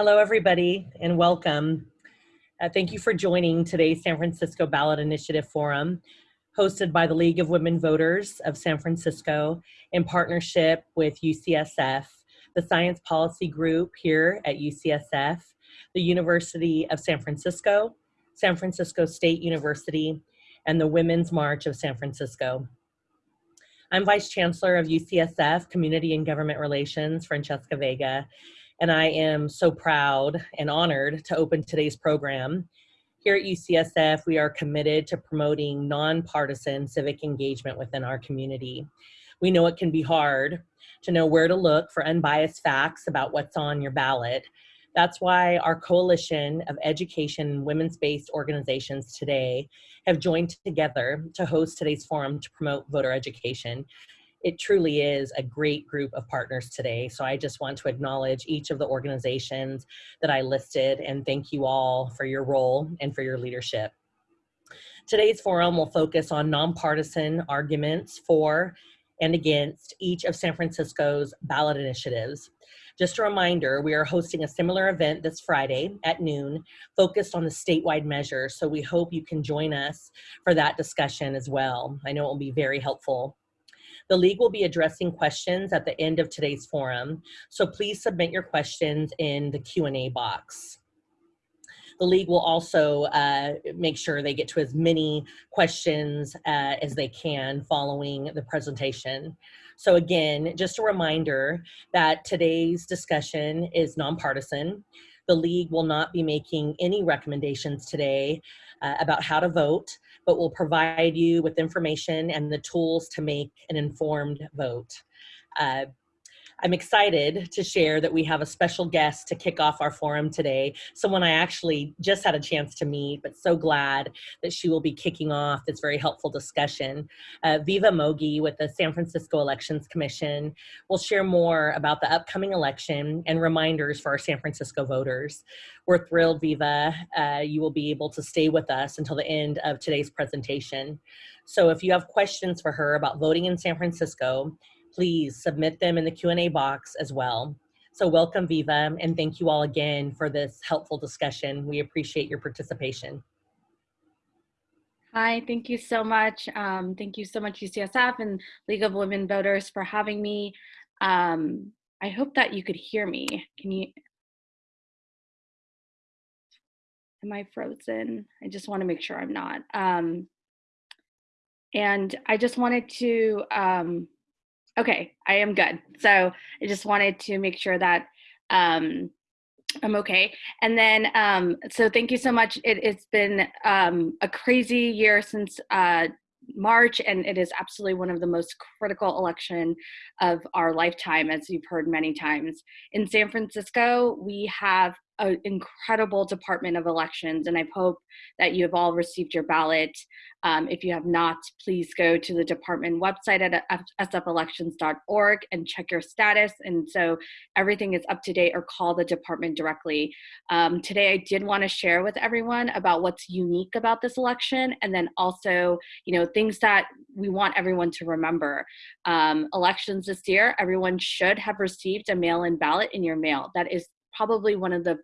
Hello, everybody, and welcome. Uh, thank you for joining today's San Francisco Ballot Initiative Forum, hosted by the League of Women Voters of San Francisco in partnership with UCSF, the Science Policy Group here at UCSF, the University of San Francisco, San Francisco State University, and the Women's March of San Francisco. I'm Vice Chancellor of UCSF Community and Government Relations, Francesca Vega, and I am so proud and honored to open today's program. Here at UCSF, we are committed to promoting nonpartisan civic engagement within our community. We know it can be hard to know where to look for unbiased facts about what's on your ballot, that's why our coalition of education women's-based organizations today have joined together to host today's forum to promote voter education. It truly is a great group of partners today. So I just want to acknowledge each of the organizations that I listed and thank you all for your role and for your leadership. Today's forum will focus on nonpartisan arguments for and against each of San Francisco's ballot initiatives. Just a reminder, we are hosting a similar event this Friday at noon focused on the statewide measure, So we hope you can join us for that discussion as well. I know it will be very helpful. The League will be addressing questions at the end of today's forum, so please submit your questions in the Q&A box. The League will also uh, make sure they get to as many questions uh, as they can following the presentation. So again, just a reminder that today's discussion is nonpartisan. The League will not be making any recommendations today uh, about how to vote, but will provide you with information and the tools to make an informed vote. Uh, I'm excited to share that we have a special guest to kick off our forum today, someone I actually just had a chance to meet, but so glad that she will be kicking off this very helpful discussion. Uh, Viva Mogi with the San Francisco Elections Commission will share more about the upcoming election and reminders for our San Francisco voters. We're thrilled, Viva, uh, you will be able to stay with us until the end of today's presentation. So if you have questions for her about voting in San Francisco, please submit them in the Q&A box as well. So welcome Viva and thank you all again for this helpful discussion. We appreciate your participation. Hi, thank you so much. Um, thank you so much UCSF and League of Women Voters for having me. Um, I hope that you could hear me. Can you, am I frozen? I just wanna make sure I'm not. Um, and I just wanted to um, Okay, I am good. So I just wanted to make sure that um, I'm okay. And then, um, so thank you so much. It, has been um, a crazy year since uh, March, and it is absolutely one of the most critical election of our lifetime, as you've heard many times. In San Francisco, we have an incredible Department of Elections, and I hope that you have all received your ballot. Um, if you have not, please go to the department website at sfelections.org and check your status. And so everything is up to date or call the department directly. Um, today, I did want to share with everyone about what's unique about this election and then also, you know, things that we want everyone to remember. Um, elections this year, everyone should have received a mail-in ballot in your mail. That is probably one of the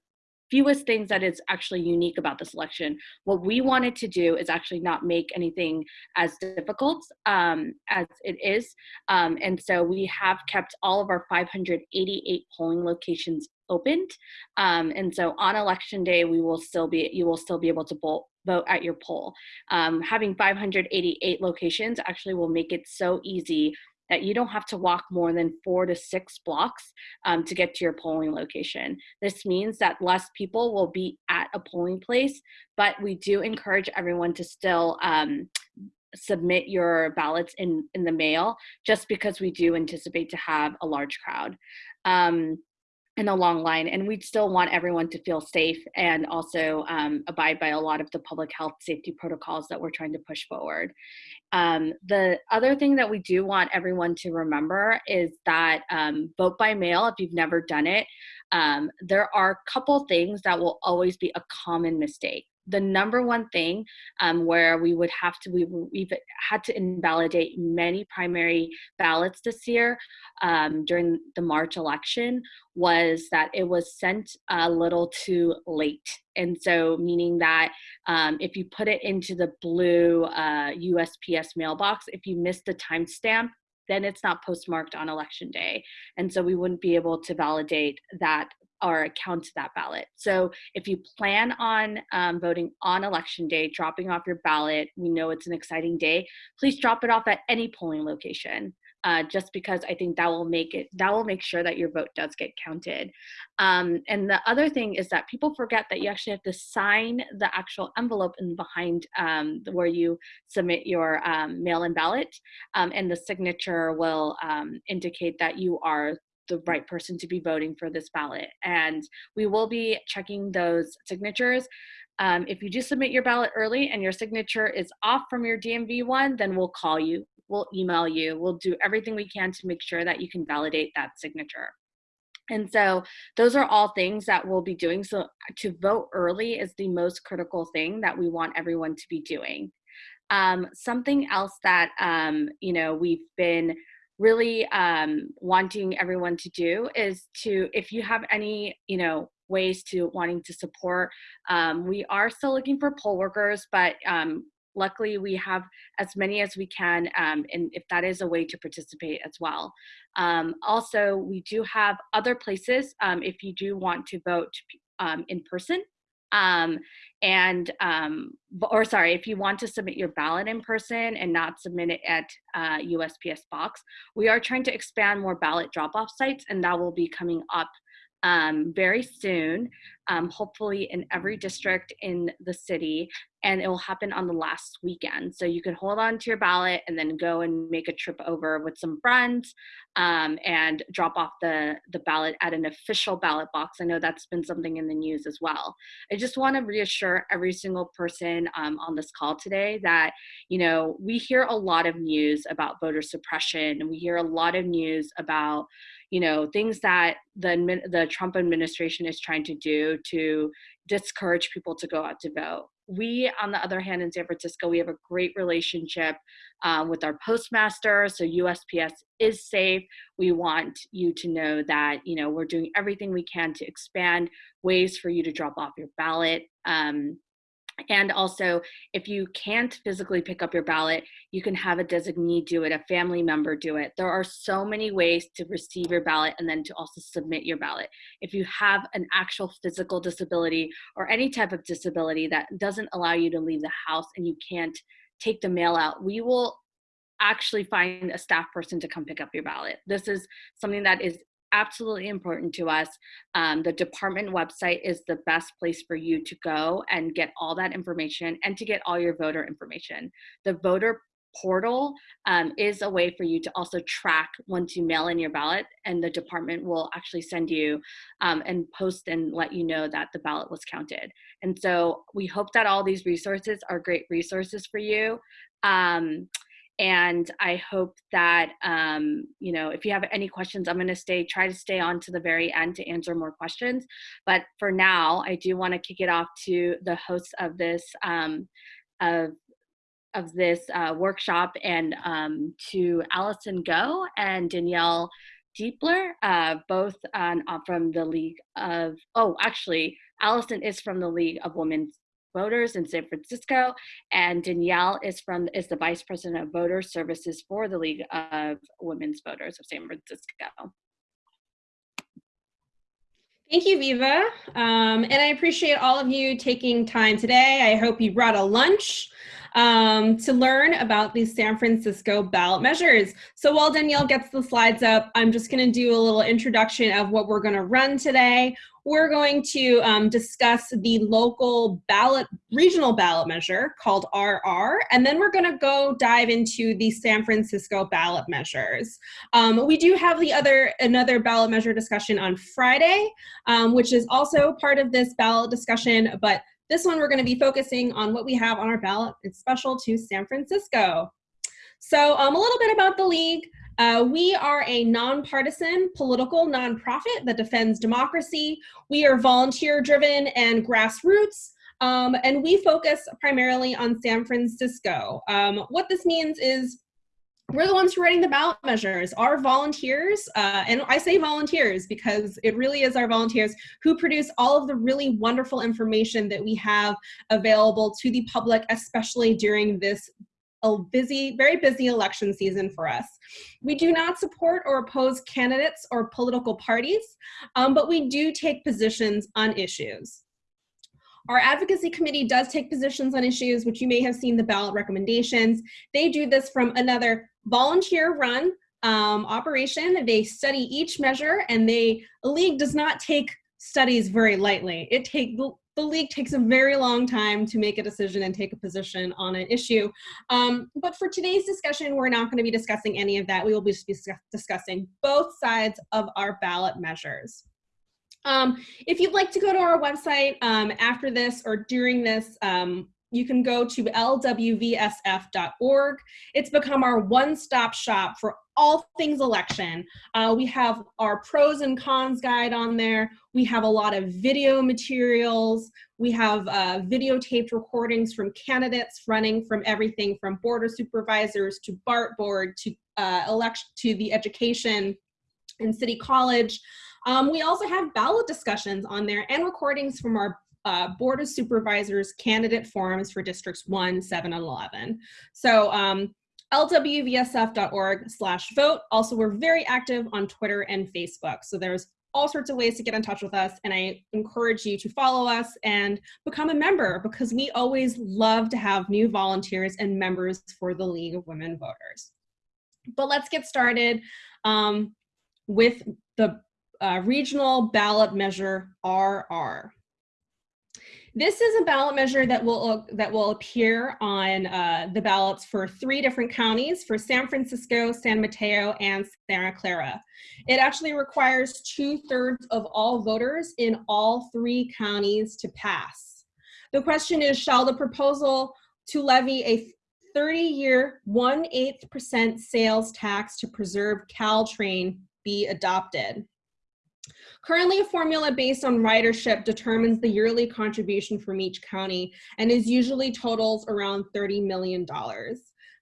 fewest things that is actually unique about this election. What we wanted to do is actually not make anything as difficult um, as it is. Um, and so we have kept all of our 588 polling locations opened. Um, and so on election day, we will still be, you will still be able to vote vote at your poll. Um, having 588 locations actually will make it so easy that you don't have to walk more than four to six blocks um, to get to your polling location. This means that less people will be at a polling place, but we do encourage everyone to still um, submit your ballots in, in the mail just because we do anticipate to have a large crowd. Um, in a long line and we'd still want everyone to feel safe and also um, abide by a lot of the public health safety protocols that we're trying to push forward. Um, the other thing that we do want everyone to remember is that um, vote by mail, if you've never done it, um, there are a couple things that will always be a common mistake. The number one thing um, where we would have to, we, we've had to invalidate many primary ballots this year um, during the March election was that it was sent a little too late. And so, meaning that um, if you put it into the blue uh, USPS mailbox, if you miss the timestamp, then it's not postmarked on election day. And so we wouldn't be able to validate that or count that ballot. So if you plan on um, voting on election day, dropping off your ballot, we know it's an exciting day, please drop it off at any polling location uh, just because I think that will make it that will make sure that your vote does get counted. Um, and the other thing is that people forget that you actually have to sign the actual envelope in behind um, where you submit your um, mail-in ballot, um, and the signature will um, indicate that you are the right person to be voting for this ballot. And we will be checking those signatures. Um, if you do submit your ballot early and your signature is off from your DMV one, then we'll call you we'll email you. We'll do everything we can to make sure that you can validate that signature. And so those are all things that we'll be doing. So to vote early is the most critical thing that we want everyone to be doing. Um, something else that, um, you know, we've been really um, wanting everyone to do is to, if you have any, you know, ways to wanting to support, um, we are still looking for poll workers, but um, luckily we have as many as we can um, and if that is a way to participate as well. Um, also we do have other places um, if you do want to vote um, in person um, and um, or sorry if you want to submit your ballot in person and not submit it at uh, usps box we are trying to expand more ballot drop-off sites and that will be coming up um, very soon, um, hopefully in every district in the city, and it will happen on the last weekend. So you can hold on to your ballot and then go and make a trip over with some friends um, and drop off the, the ballot at an official ballot box. I know that's been something in the news as well. I just want to reassure every single person um, on this call today that, you know, we hear a lot of news about voter suppression, and we hear a lot of news about you know things that the the Trump administration is trying to do to discourage people to go out to vote. We, on the other hand, in San Francisco, we have a great relationship um, with our postmaster. So USPS is safe. We want you to know that you know we're doing everything we can to expand ways for you to drop off your ballot. Um, and also, if you can't physically pick up your ballot, you can have a designee do it, a family member do it. There are so many ways to receive your ballot and then to also submit your ballot. If you have an actual physical disability or any type of disability that doesn't allow you to leave the house and you can't take the mail out, we will actually find a staff person to come pick up your ballot. This is something that is absolutely important to us. Um, the department website is the best place for you to go and get all that information and to get all your voter information. The voter portal um, is a way for you to also track once you mail in your ballot and the department will actually send you um, and post and let you know that the ballot was counted and so we hope that all these resources are great resources for you um, and i hope that um, you know if you have any questions i'm going to stay try to stay on to the very end to answer more questions but for now i do want to kick it off to the hosts of this um, of of this uh, workshop and um, to allison go and danielle Diepler, uh, both on, uh, from the League of, oh, actually, Allison is from the League of Women's voters in San Francisco, and Danielle is from is the vice president of voter services for the League of Women's Voters of San Francisco. Thank you, Viva. Um, and I appreciate all of you taking time today. I hope you brought a lunch um, to learn about these San Francisco ballot measures. So while Danielle gets the slides up, I'm just going to do a little introduction of what we're going to run today. We're going to um, discuss the local ballot, regional ballot measure called RR, and then we're going to go dive into the San Francisco ballot measures. Um, we do have the other another ballot measure discussion on Friday, um, which is also part of this ballot discussion, but this one, we're going to be focusing on what we have on our ballot. It's special to San Francisco. So um, a little bit about the League. Uh, we are a nonpartisan political nonprofit that defends democracy. We are volunteer driven and grassroots. Um, and we focus primarily on San Francisco. Um, what this means is we're the ones who are writing the ballot measures. Our volunteers, uh, and I say volunteers because it really is our volunteers who produce all of the really wonderful information that we have available to the public, especially during this a busy, very busy election season for us. We do not support or oppose candidates or political parties, um, but we do take positions on issues. Our advocacy committee does take positions on issues, which you may have seen the ballot recommendations. They do this from another volunteer run um, operation. They study each measure and they, a league does not take studies very lightly. It take the league takes a very long time to make a decision and take a position on an issue. Um, but for today's discussion, we're not going to be discussing any of that. We will be discussing both sides of our ballot measures. Um, if you'd like to go to our website um, after this or during this, um, you can go to lwvsf.org. It's become our one-stop shop for all things election. Uh, we have our pros and cons guide on there. We have a lot of video materials. We have uh, videotaped recordings from candidates running from everything from board of supervisors to BART board to uh, election to the education and city college. Um, we also have ballot discussions on there and recordings from our uh, Board of Supervisors candidate forums for districts 1, 7, and 11. So um, lwvsf.org slash vote. Also, we're very active on Twitter and Facebook. So there's all sorts of ways to get in touch with us. And I encourage you to follow us and become a member because we always love to have new volunteers and members for the League of Women Voters. But let's get started um, with the uh, regional ballot measure RR. This is a ballot measure that will uh, that will appear on uh, the ballots for three different counties for San Francisco, San Mateo, and Santa Clara. It actually requires two thirds of all voters in all three counties to pass. The question is, shall the proposal to levy a 30-year, 1/8 percent sales tax to preserve Caltrain be adopted? Currently, a formula based on ridership determines the yearly contribution from each county and is usually totals around $30 million.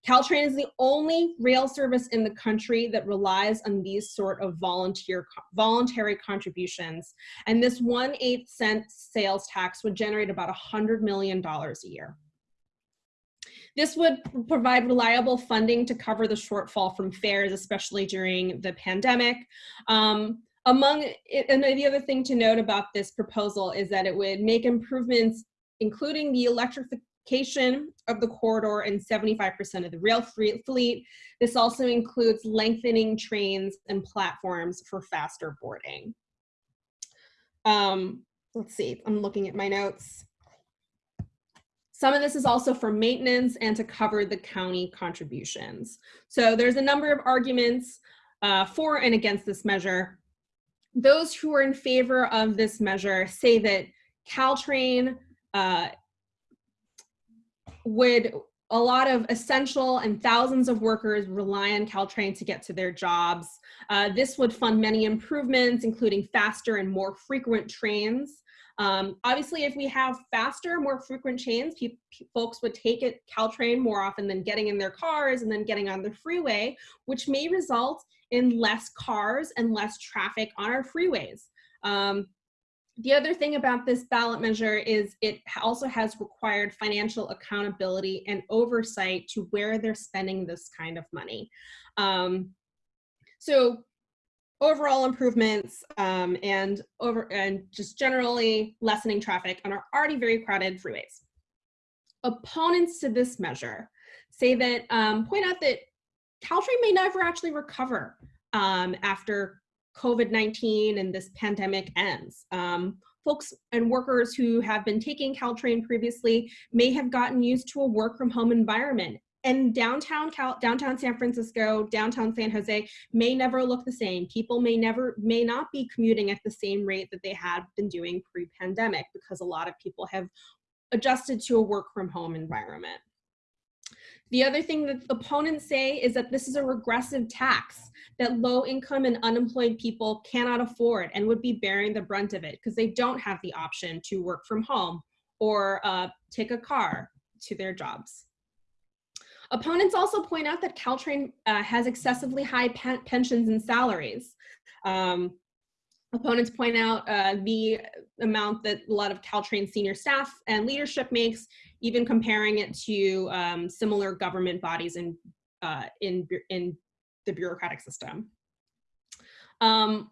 Caltrain is the only rail service in the country that relies on these sort of volunteer voluntary contributions. And this 1 8 cent sales tax would generate about $100 million a year. This would provide reliable funding to cover the shortfall from fares, especially during the pandemic. Um, among, and the other thing to note about this proposal is that it would make improvements, including the electrification of the corridor and 75% of the rail fleet. This also includes lengthening trains and platforms for faster boarding. Um, let's see, I'm looking at my notes. Some of this is also for maintenance and to cover the county contributions. So there's a number of arguments uh, for and against this measure those who are in favor of this measure say that Caltrain uh, would, a lot of essential and thousands of workers rely on Caltrain to get to their jobs. Uh, this would fund many improvements, including faster and more frequent trains. Um, obviously, if we have faster, more frequent trains, folks would take it Caltrain more often than getting in their cars and then getting on the freeway, which may result in less cars and less traffic on our freeways. Um, the other thing about this ballot measure is it also has required financial accountability and oversight to where they're spending this kind of money. Um, so overall improvements um, and over and just generally lessening traffic on our already very crowded freeways. Opponents to this measure say that um, point out that Caltrain may never actually recover um, after COVID-19 and this pandemic ends. Um, folks and workers who have been taking Caltrain previously may have gotten used to a work from home environment and downtown Cal downtown San Francisco, downtown San Jose may never look the same. People may never, may not be commuting at the same rate that they had been doing pre-pandemic because a lot of people have adjusted to a work from home environment. The other thing that opponents say is that this is a regressive tax that low income and unemployed people cannot afford and would be bearing the brunt of it because they don't have the option to work from home or uh, take a car to their jobs. Opponents also point out that Caltrain uh, has excessively high pen pensions and salaries. Um, opponents point out uh, the amount that a lot of Caltrain senior staff and leadership makes, even comparing it to um, similar government bodies in, uh, in, in the bureaucratic system. Um,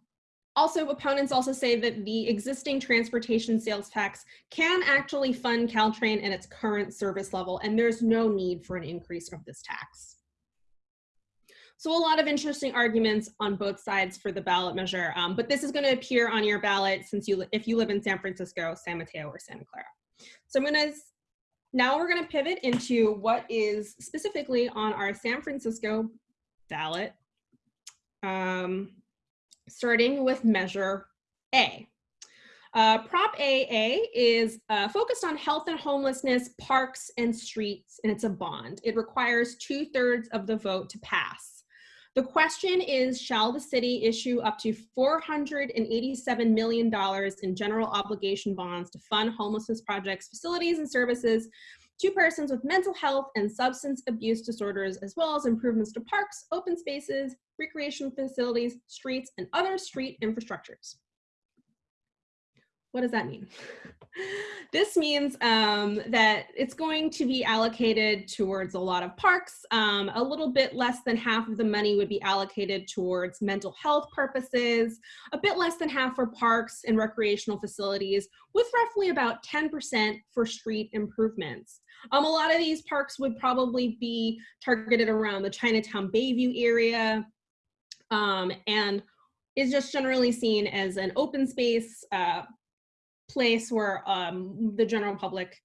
also, opponents also say that the existing transportation sales tax can actually fund Caltrain at its current service level, and there's no need for an increase of this tax. So a lot of interesting arguments on both sides for the ballot measure, um, but this is going to appear on your ballot since you if you live in San Francisco, San Mateo, or Santa Clara. So I'm going to now we're going to pivot into what is specifically on our San Francisco ballot. Um, starting with Measure A. Uh, Prop AA is uh, focused on health and homelessness, parks and streets, and it's a bond. It requires two thirds of the vote to pass. The question is, shall the city issue up to $487 million in general obligation bonds to fund homelessness projects, facilities, and services to persons with mental health and substance abuse disorders, as well as improvements to parks, open spaces, recreation facilities, streets, and other street infrastructures. What does that mean? this means um, that it's going to be allocated towards a lot of parks. Um, a little bit less than half of the money would be allocated towards mental health purposes, a bit less than half for parks and recreational facilities, with roughly about 10% for street improvements. Um, a lot of these parks would probably be targeted around the Chinatown Bayview area um, and is just generally seen as an open space uh, place where um, the general public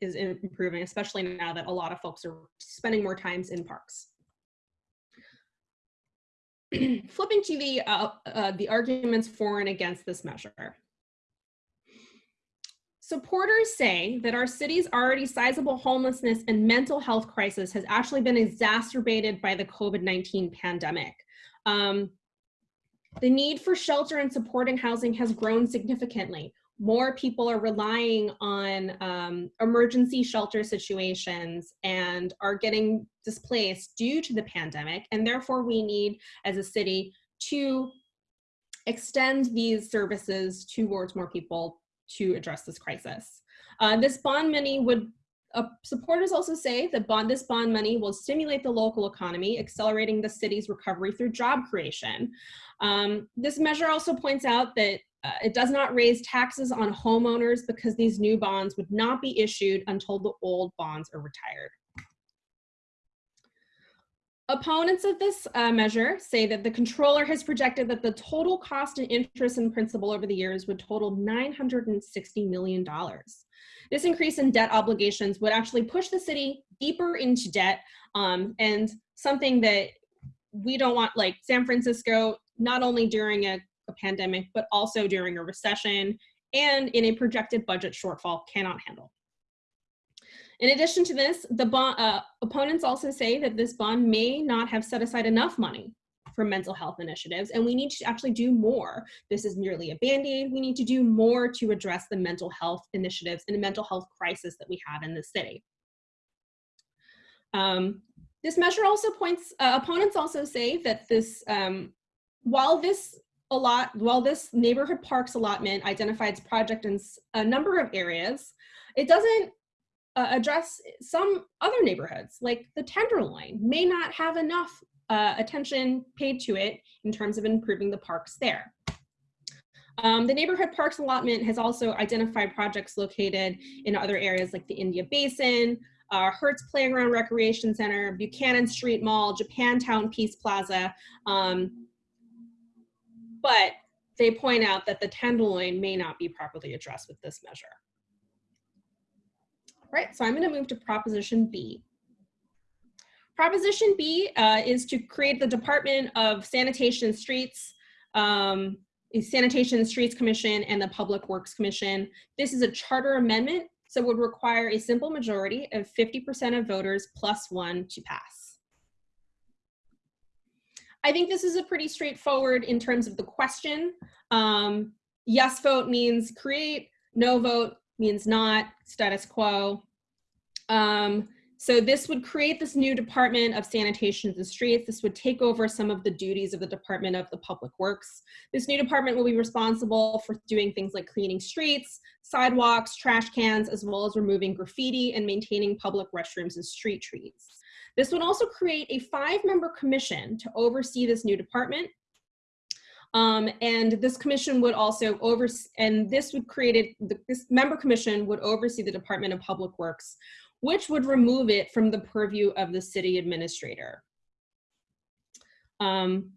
is improving, especially now that a lot of folks are spending more times in parks. Flipping to the, uh, uh, the arguments for and against this measure. Supporters say that our city's already sizable homelessness and mental health crisis has actually been exacerbated by the COVID-19 pandemic. Um, the need for shelter and supporting housing has grown significantly. More people are relying on um, emergency shelter situations and are getting displaced due to the pandemic. And therefore we need, as a city, to extend these services towards more people to address this crisis. Uh, this bond money would uh, supporters also say that bond, this bond money will stimulate the local economy, accelerating the city's recovery through job creation. Um, this measure also points out that uh, it does not raise taxes on homeowners because these new bonds would not be issued until the old bonds are retired. Opponents of this uh, measure say that the controller has projected that the total cost and interest and principal over the years would total $960 million. This increase in debt obligations would actually push the city deeper into debt um, and something that we don't want, like San Francisco, not only during a, a pandemic, but also during a recession and in a projected budget shortfall cannot handle. In addition to this, the bond, uh, opponents also say that this bond may not have set aside enough money for mental health initiatives, and we need to actually do more. This is merely a band-aid. We need to do more to address the mental health initiatives and the mental health crisis that we have in the city. Um, this measure also points, uh, opponents also say that this, um, while this a lot, while this neighborhood parks allotment identifies project in a number of areas, it doesn't uh, address some other neighborhoods like the Tenderloin may not have enough uh, attention paid to it in terms of improving the parks there. Um, the neighborhood parks allotment has also identified projects located in other areas like the India Basin, uh, Herz Playground Recreation Center, Buchanan Street Mall, Japantown Peace Plaza. Um, but they point out that the Tenderloin may not be properly addressed with this measure right? So I'm gonna move to Proposition B. Proposition B uh, is to create the Department of Sanitation and Streets, um, Sanitation and Streets Commission and the Public Works Commission. This is a charter amendment, so would require a simple majority of 50% of voters plus one to pass. I think this is a pretty straightforward in terms of the question. Um, yes vote means create, no vote means not, status quo. Um, so this would create this new Department of Sanitation and Streets. This would take over some of the duties of the Department of the Public Works. This new department will be responsible for doing things like cleaning streets, sidewalks, trash cans, as well as removing graffiti and maintaining public restrooms and street trees. This would also create a five-member commission to oversee this new department. Um, and this commission would also oversee, and this would create, a, this member commission would oversee the Department of Public Works, which would remove it from the purview of the city administrator. Um,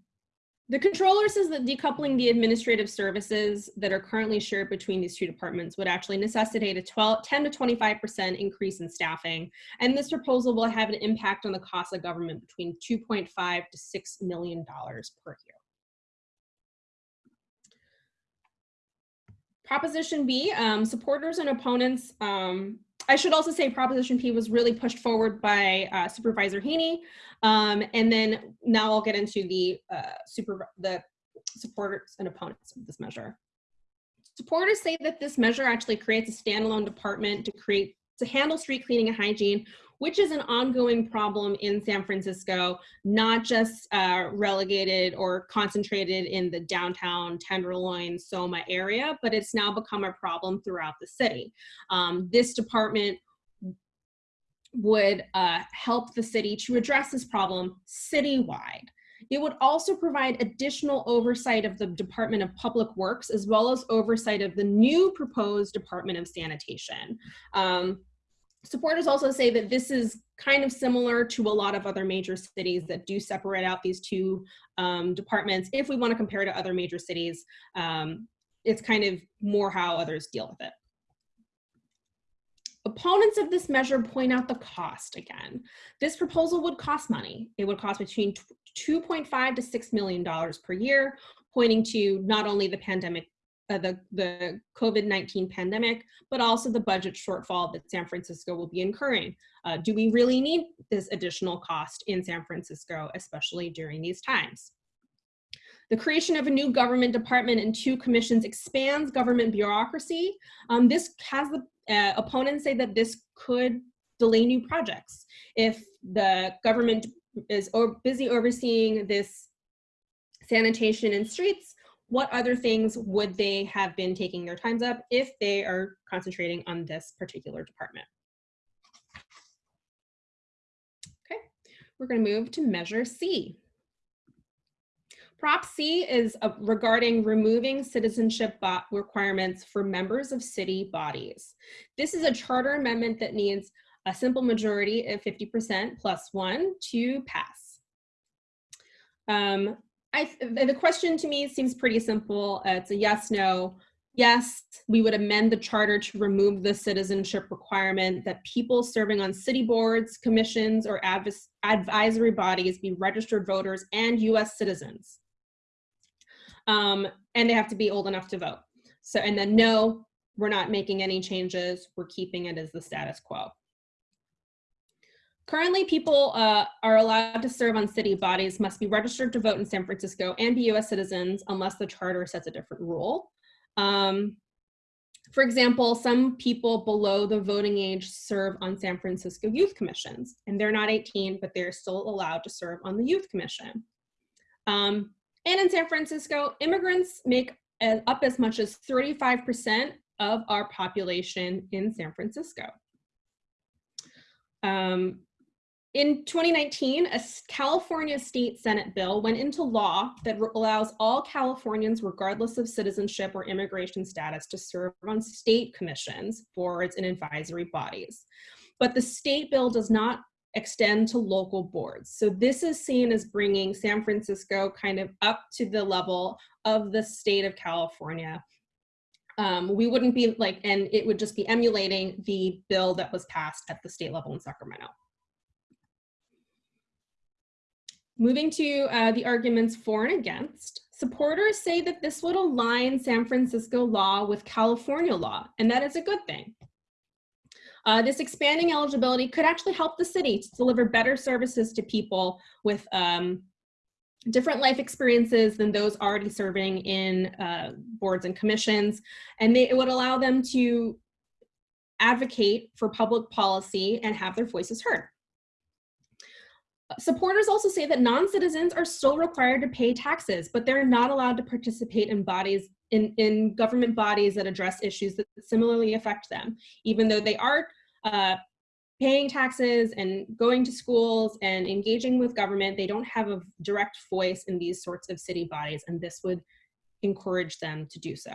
the controller says that decoupling the administrative services that are currently shared between these two departments would actually necessitate a 12, 10 to 25% increase in staffing. And this proposal will have an impact on the cost of government between 2.5 to $6 million per year. Proposition B, um, supporters and opponents um, I should also say Proposition B was really pushed forward by uh, Supervisor Haney. Um, and then now I'll get into the uh, super the supporters and opponents of this measure. Supporters say that this measure actually creates a standalone department to create to handle street cleaning and hygiene, which is an ongoing problem in San Francisco, not just uh, relegated or concentrated in the downtown Tenderloin, Soma area, but it's now become a problem throughout the city. Um, this department would uh, help the city to address this problem citywide. It would also provide additional oversight of the Department of Public Works as well as oversight of the new proposed Department of Sanitation. Um, supporters also say that this is kind of similar to a lot of other major cities that do separate out these two um, departments. If we want to compare to other major cities, um, it's kind of more how others deal with it. Opponents of this measure point out the cost again. This proposal would cost money. It would cost between 2.5 to $6 million per year, pointing to not only the pandemic uh, the, the COVID-19 pandemic, but also the budget shortfall that San Francisco will be incurring. Uh, do we really need this additional cost in San Francisco, especially during these times? The creation of a new government department and two commissions expands government bureaucracy. Um, this has the uh, opponents say that this could delay new projects. If the government is busy overseeing this sanitation and streets, what other things would they have been taking their times up if they are concentrating on this particular department? Okay, we're gonna move to measure C. Prop C is uh, regarding removing citizenship requirements for members of city bodies. This is a charter amendment that needs a simple majority of 50% plus one to pass. Um, I, the question to me seems pretty simple. Uh, it's a yes, no. Yes, we would amend the charter to remove the citizenship requirement that people serving on city boards, commissions, or advisory bodies be registered voters and US citizens. Um, and they have to be old enough to vote. So, and then no, we're not making any changes. We're keeping it as the status quo. Currently, people uh, are allowed to serve on city bodies, must be registered to vote in San Francisco and be US citizens unless the charter sets a different rule. Um, for example, some people below the voting age serve on San Francisco youth commissions, and they're not 18, but they're still allowed to serve on the youth commission. Um, and in San Francisco, immigrants make up as much as 35% of our population in San Francisco. Um, in 2019, a California state Senate bill went into law that allows all Californians, regardless of citizenship or immigration status, to serve on state commissions, boards, and advisory bodies. But the state bill does not extend to local boards. So this is seen as bringing San Francisco kind of up to the level of the state of California. Um, we wouldn't be like, and it would just be emulating the bill that was passed at the state level in Sacramento. Moving to uh, the arguments for and against, supporters say that this would align San Francisco law with California law, and that is a good thing. Uh, this expanding eligibility could actually help the city to deliver better services to people with um, different life experiences than those already serving in uh, boards and commissions. And they, it would allow them to advocate for public policy and have their voices heard. Supporters also say that non-citizens are still required to pay taxes, but they're not allowed to participate in bodies in, in government bodies that address issues that similarly affect them, even though they are uh, paying taxes and going to schools and engaging with government, they don't have a direct voice in these sorts of city bodies, and this would encourage them to do so.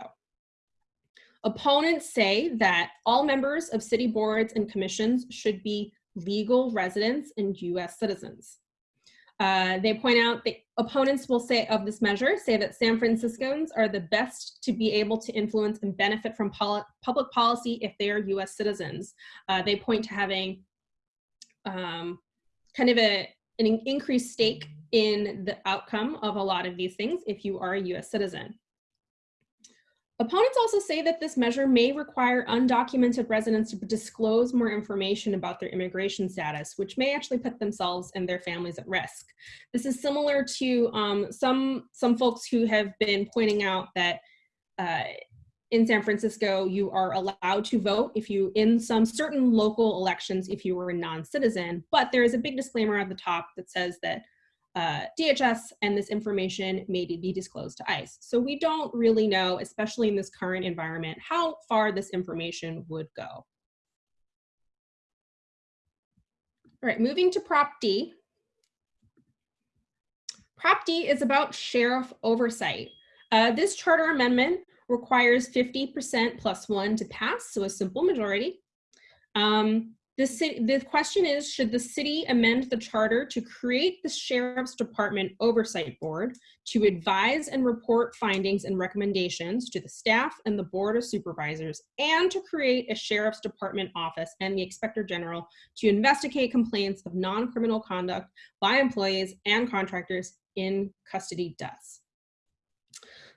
Opponents say that all members of city boards and commissions should be legal residents and US citizens. Uh, they point out the opponents will say of this measure say that San Franciscans are the best to be able to influence and benefit from public policy if they are US citizens. Uh, they point to having um, kind of a, an increased stake in the outcome of a lot of these things if you are a US citizen. Opponents also say that this measure may require undocumented residents to disclose more information about their immigration status, which may actually put themselves and their families at risk. This is similar to um, some, some folks who have been pointing out that uh, in San Francisco, you are allowed to vote if you, in some certain local elections, if you were a non-citizen, but there is a big disclaimer at the top that says that uh, DHS and this information may be disclosed to ICE. So we don't really know, especially in this current environment, how far this information would go. All right, moving to Prop D. Prop D is about sheriff oversight. Uh, this charter amendment requires 50% plus one to pass, so a simple majority. Um, the, city, the question is, should the city amend the charter to create the Sheriff's Department Oversight Board to advise and report findings and recommendations to the staff and the Board of Supervisors and to create a Sheriff's Department office and the Inspector General to investigate complaints of non-criminal conduct by employees and contractors in custody deaths?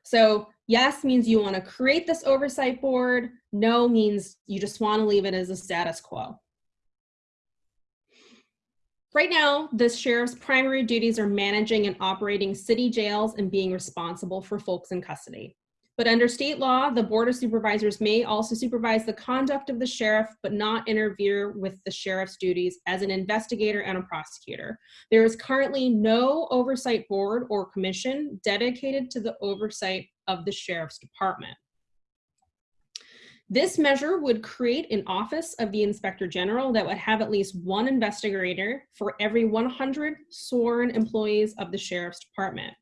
So yes means you want to create this oversight board. No means you just want to leave it as a status quo. Right now, the sheriff's primary duties are managing and operating city jails and being responsible for folks in custody. But under state law, the Board of Supervisors may also supervise the conduct of the sheriff, but not interfere with the sheriff's duties as an investigator and a prosecutor. There is currently no oversight board or commission dedicated to the oversight of the sheriff's department. This measure would create an office of the inspector general that would have at least one investigator for every 100 sworn employees of the sheriff's department.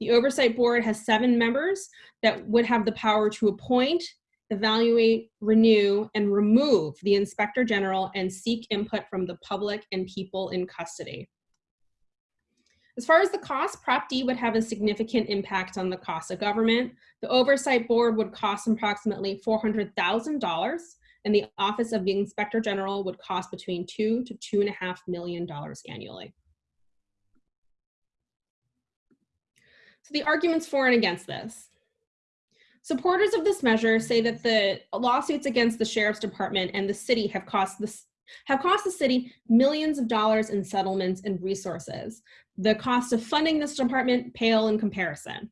The oversight board has seven members that would have the power to appoint, evaluate, renew, and remove the inspector general and seek input from the public and people in custody. As far as the cost, Prop D would have a significant impact on the cost of government. The Oversight Board would cost approximately $400,000 and the Office of the Inspector General would cost between two to two and a half million dollars annually. So the arguments for and against this. Supporters of this measure say that the lawsuits against the Sheriff's Department and the city have cost the, have cost the city millions of dollars in settlements and resources. The cost of funding this department pale in comparison.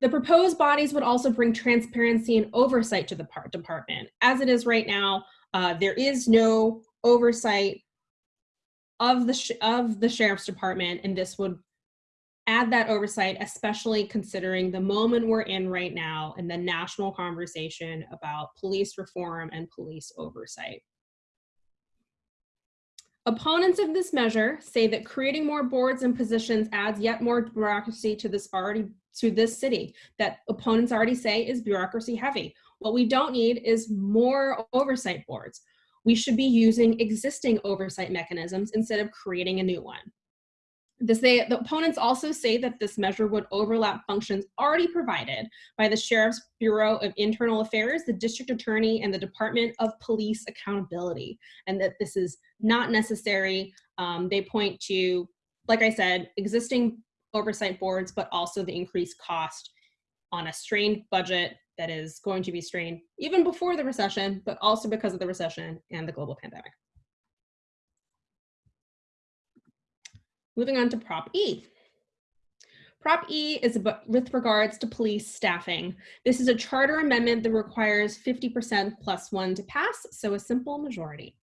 The proposed bodies would also bring transparency and oversight to the department. As it is right now, uh, there is no oversight of the, of the sheriff's department, and this would add that oversight, especially considering the moment we're in right now and the national conversation about police reform and police oversight. Opponents of this measure say that creating more boards and positions adds yet more bureaucracy to this already to this city that opponents already say is bureaucracy heavy. What we don't need is more oversight boards. We should be using existing oversight mechanisms instead of creating a new one. This, they, the opponents also say that this measure would overlap functions already provided by the Sheriff's Bureau of Internal Affairs, the District Attorney, and the Department of Police Accountability, and that this is not necessary. Um, they point to, like I said, existing oversight boards, but also the increased cost on a strained budget that is going to be strained even before the recession, but also because of the recession and the global pandemic. Moving on to Prop E. Prop E is with regards to police staffing. This is a charter amendment that requires 50% plus one to pass, so a simple majority.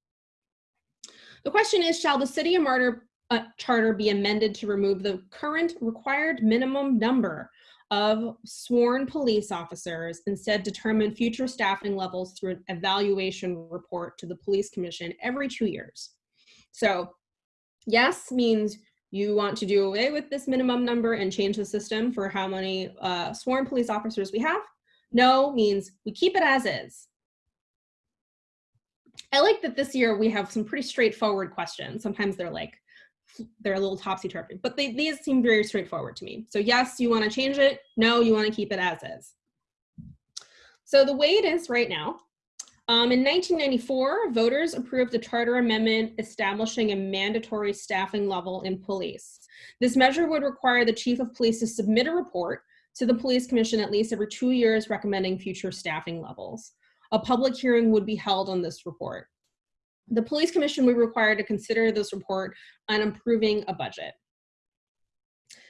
The question is, shall the city of Martyr uh, charter be amended to remove the current required minimum number of sworn police officers, instead determine future staffing levels through an evaluation report to the police commission every two years? So yes means you want to do away with this minimum number and change the system for how many uh, sworn police officers we have. No means we keep it as is. I like that this year we have some pretty straightforward questions. Sometimes they're like, they're a little topsy-turvy, but they, these seem very straightforward to me. So yes, you wanna change it. No, you wanna keep it as is. So the way it is right now, um, in 1994, voters approved a charter amendment establishing a mandatory staffing level in police. This measure would require the chief of police to submit a report to the police commission at least every two years recommending future staffing levels. A public hearing would be held on this report. The police commission would be required to consider this report on improving a budget.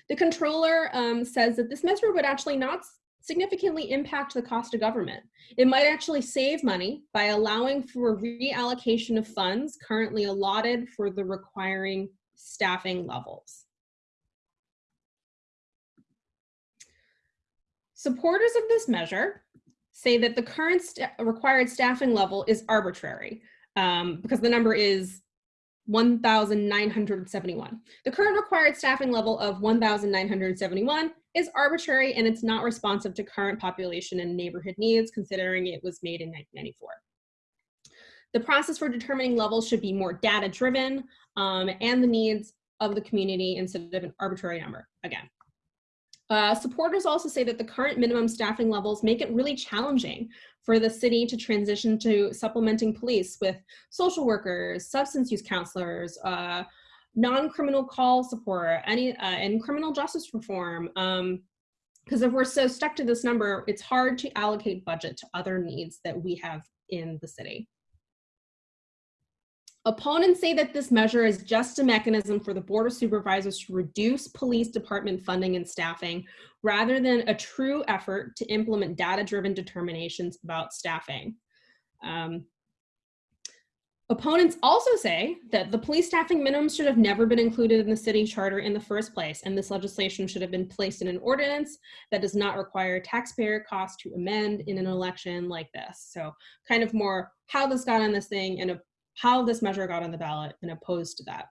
The controller um, says that this measure would actually not significantly impact the cost of government. It might actually save money by allowing for reallocation of funds currently allotted for the requiring staffing levels. Supporters of this measure say that the current st required staffing level is arbitrary um, because the number is 1,971. The current required staffing level of 1,971 is arbitrary and it's not responsive to current population and neighborhood needs considering it was made in 1994. The process for determining levels should be more data driven um, and the needs of the community instead of an arbitrary number again. Uh, supporters also say that the current minimum staffing levels make it really challenging for the city to transition to supplementing police with social workers, substance use counselors, uh, non-criminal call support, any uh, and criminal justice reform. Um, because if we're so stuck to this number, it's hard to allocate budget to other needs that we have in the city. Opponents say that this measure is just a mechanism for the Board of Supervisors to reduce police department funding and staffing rather than a true effort to implement data-driven determinations about staffing. Um, opponents also say that the police staffing minimum should have never been included in the city charter in the first place, and this legislation should have been placed in an ordinance that does not require taxpayer costs to amend in an election like this. So kind of more how this got on this thing and how this measure got on the ballot and opposed to that.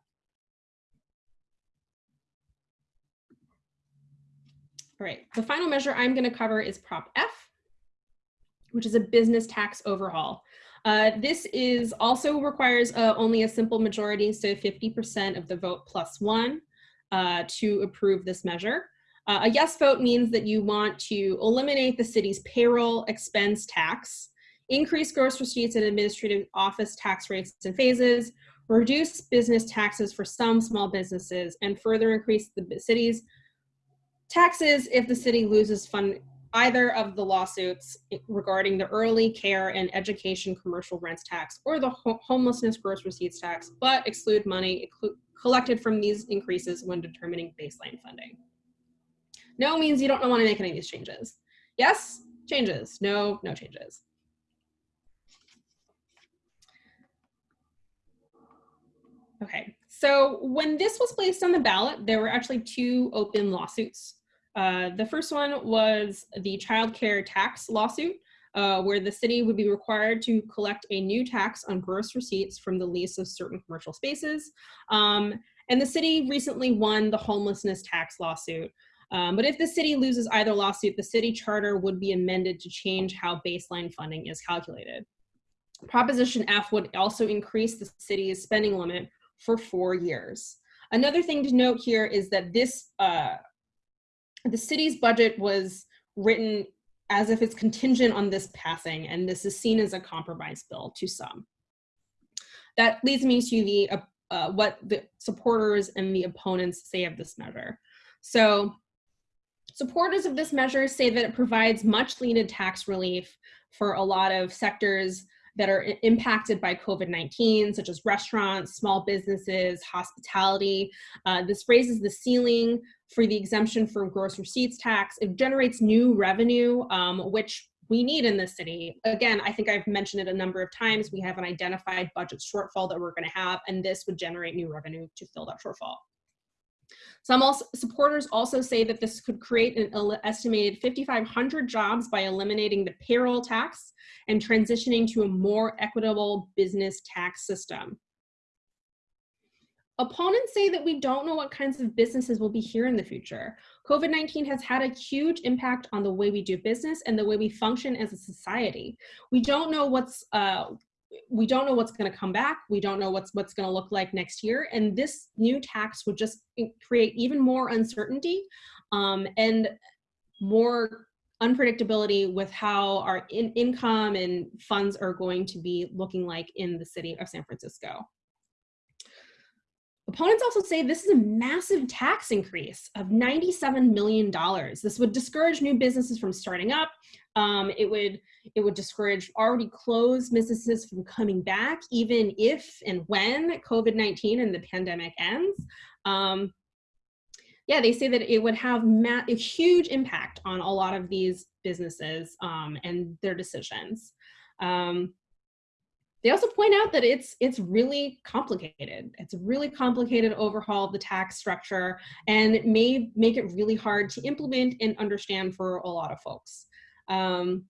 All right, the final measure I'm gonna cover is Prop F, which is a business tax overhaul. Uh, this is also requires uh, only a simple majority, so 50% of the vote plus one uh, to approve this measure. Uh, a yes vote means that you want to eliminate the city's payroll expense tax increase gross receipts and administrative office tax rates and phases, reduce business taxes for some small businesses, and further increase the city's taxes if the city loses fund either of the lawsuits regarding the early care and education commercial rents tax or the ho homelessness gross receipts tax, but exclude money collected from these increases when determining baseline funding. No means you don't want to make any of these changes. Yes, changes. No, no changes. Okay, so when this was placed on the ballot, there were actually two open lawsuits. Uh, the first one was the child care tax lawsuit, uh, where the city would be required to collect a new tax on gross receipts from the lease of certain commercial spaces. Um, and the city recently won the homelessness tax lawsuit. Um, but if the city loses either lawsuit, the city charter would be amended to change how baseline funding is calculated. Proposition F would also increase the city's spending limit for four years. Another thing to note here is that this, uh, the city's budget was written as if it's contingent on this passing, and this is seen as a compromise bill to some. That leads me to the uh, uh, what the supporters and the opponents say of this measure. So supporters of this measure say that it provides much needed tax relief for a lot of sectors that are impacted by COVID 19, such as restaurants, small businesses, hospitality. Uh, this raises the ceiling for the exemption from gross receipts tax. It generates new revenue, um, which we need in this city. Again, I think I've mentioned it a number of times. We have an identified budget shortfall that we're going to have, and this would generate new revenue to fill that shortfall. Some also, supporters also say that this could create an estimated 5,500 jobs by eliminating the payroll tax and transitioning to a more equitable business tax system. Opponents say that we don't know what kinds of businesses will be here in the future. COVID-19 has had a huge impact on the way we do business and the way we function as a society. We don't know what's uh, we don't know what's going to come back. We don't know what's what's going to look like next year. And this new tax would just create even more uncertainty um, and more unpredictability with how our in income and funds are going to be looking like in the city of San Francisco. Opponents also say this is a massive tax increase of $97 million. This would discourage new businesses from starting up. Um, it would it would discourage already closed businesses from coming back, even if and when COVID-19 and the pandemic ends. Um, yeah, they say that it would have a huge impact on a lot of these businesses um, and their decisions. Um, they also point out that it's it's really complicated. It's a really complicated overhaul of the tax structure and it may make it really hard to implement and understand for a lot of folks. Um,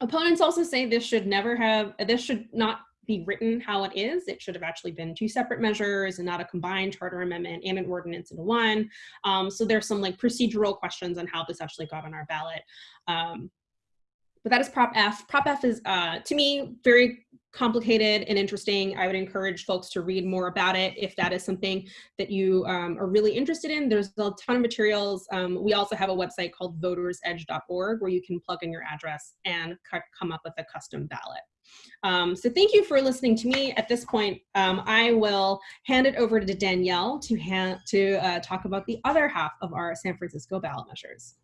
opponents also say this should never have, this should not be written how it is. It should have actually been two separate measures and not a combined charter amendment and an ordinance into one. Um, so there's some like procedural questions on how this actually got on our ballot. Um, but that is Prop F. Prop F is, uh, to me, very complicated and interesting. I would encourage folks to read more about it if that is something that you um, are really interested in. There's a ton of materials. Um, we also have a website called votersedge.org where you can plug in your address and come up with a custom ballot. Um, so thank you for listening to me. At this point, um, I will hand it over to Danielle to, to uh, talk about the other half of our San Francisco ballot measures.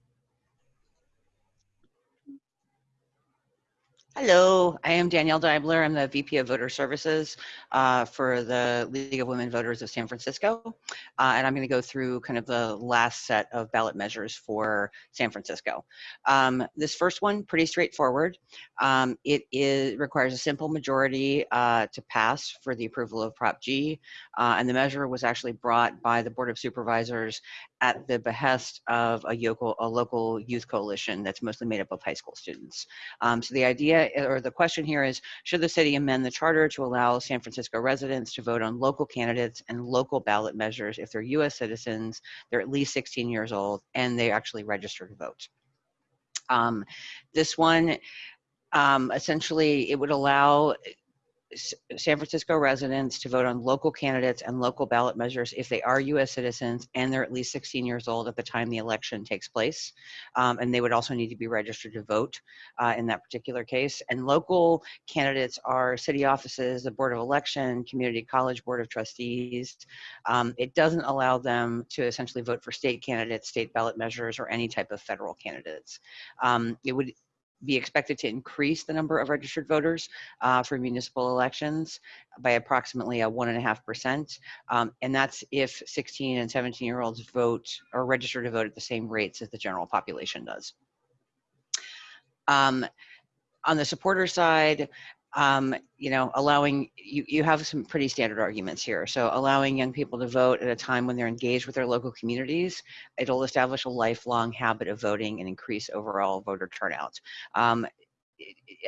Hello, I am Danielle Deibler. I'm the VP of Voter Services uh, for the League of Women Voters of San Francisco. Uh, and I'm going to go through kind of the last set of ballot measures for San Francisco. Um, this first one, pretty straightforward. Um, it is, requires a simple majority uh, to pass for the approval of Prop G. Uh, and the measure was actually brought by the Board of Supervisors at the behest of a local, a local youth coalition that's mostly made up of high school students. Um, so the idea or the question here is, should the city amend the charter to allow San Francisco residents to vote on local candidates and local ballot measures if they're US citizens, they're at least 16 years old, and they actually register to vote. Um, this one, um, essentially, it would allow San Francisco residents to vote on local candidates and local ballot measures if they are U.S. citizens and they're at least 16 years old at the time the election takes place. Um, and they would also need to be registered to vote uh, in that particular case. And local candidates are city offices, the Board of Election, Community College Board of Trustees. Um, it doesn't allow them to essentially vote for state candidates, state ballot measures, or any type of federal candidates. Um, it would be expected to increase the number of registered voters uh, for municipal elections by approximately a one and a half percent. Um, and that's if 16 and 17 year olds vote or register to vote at the same rates as the general population does. Um, on the supporter side, um, you know, allowing you, you have some pretty standard arguments here. So allowing young people to vote at a time when they're engaged with their local communities, it'll establish a lifelong habit of voting and increase overall voter turnout. Um,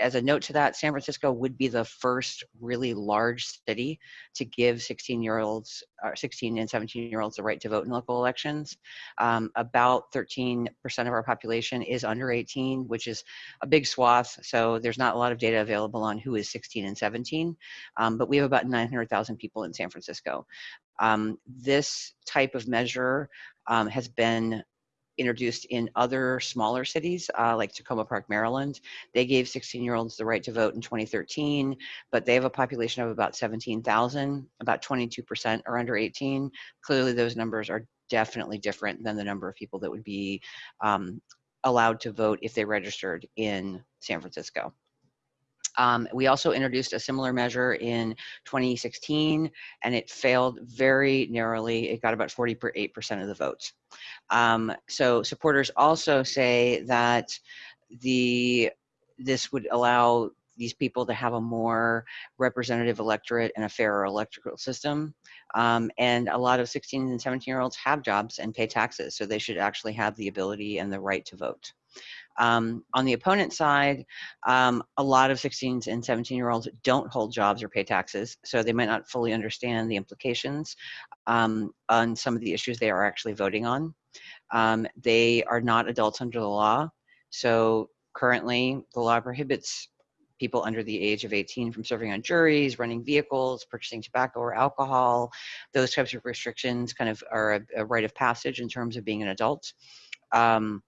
as a note to that, San Francisco would be the first really large city to give 16 year olds, or uh, 16 and 17 year olds the right to vote in local elections. Um, about 13% of our population is under 18, which is a big swath. So there's not a lot of data available on who is 16 and 17, um, but we have about 900,000 people in San Francisco. Um, this type of measure um, has been introduced in other smaller cities uh, like Takoma Park, Maryland. They gave 16 year olds the right to vote in 2013, but they have a population of about 17,000, about 22% are under 18. Clearly those numbers are definitely different than the number of people that would be um, allowed to vote if they registered in San Francisco. Um, we also introduced a similar measure in 2016, and it failed very narrowly. It got about 48% of the votes. Um, so supporters also say that the this would allow these people to have a more representative electorate and a fairer electoral system. Um, and a lot of 16 and 17 year olds have jobs and pay taxes, so they should actually have the ability and the right to vote. Um, on the opponent side, um, a lot of 16 and 17 year olds don't hold jobs or pay taxes, so they might not fully understand the implications um, on some of the issues they are actually voting on. Um, they are not adults under the law, so currently the law prohibits people under the age of 18 from serving on juries, running vehicles, purchasing tobacco or alcohol. Those types of restrictions kind of are a, a rite of passage in terms of being an adult. Um,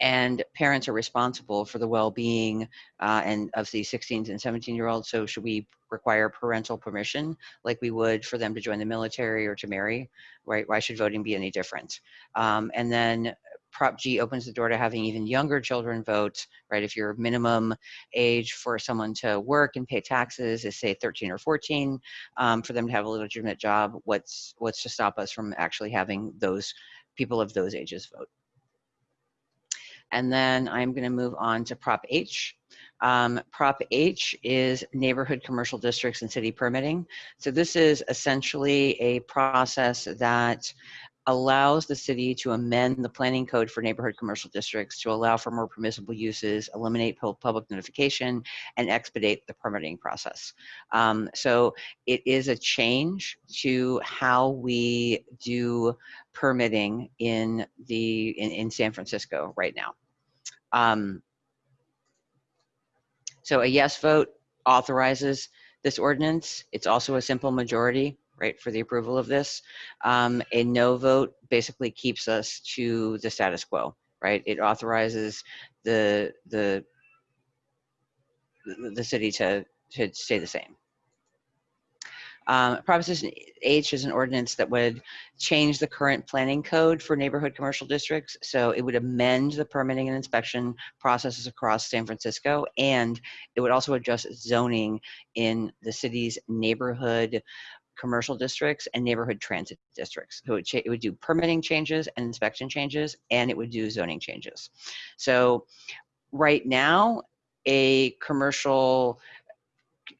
and parents are responsible for the well-being uh, and of the 16 and 17 year olds so should we require parental permission like we would for them to join the military or to marry? Right why should voting be any different? Um, and then prop g opens the door to having even younger children vote right? If your minimum age for someone to work and pay taxes is say 13 or 14 um, for them to have a legitimate job what's what's to stop us from actually having those people of those ages vote and then I'm going to move on to Prop H. Um, Prop H is neighborhood commercial districts and city permitting. So this is essentially a process that allows the city to amend the planning code for neighborhood commercial districts to allow for more permissible uses, eliminate public notification, and expedite the permitting process. Um, so it is a change to how we do permitting in the in, in San Francisco right now. Um, so a yes vote authorizes this ordinance. It's also a simple majority right, for the approval of this. Um, a no vote basically keeps us to the status quo, right? It authorizes the the the city to to stay the same. Um, Proposition H is an ordinance that would change the current planning code for neighborhood commercial districts. So it would amend the permitting and inspection processes across San Francisco, and it would also adjust zoning in the city's neighborhood commercial districts and neighborhood transit districts. So it, would it would do permitting changes and inspection changes, and it would do zoning changes. So right now, a commercial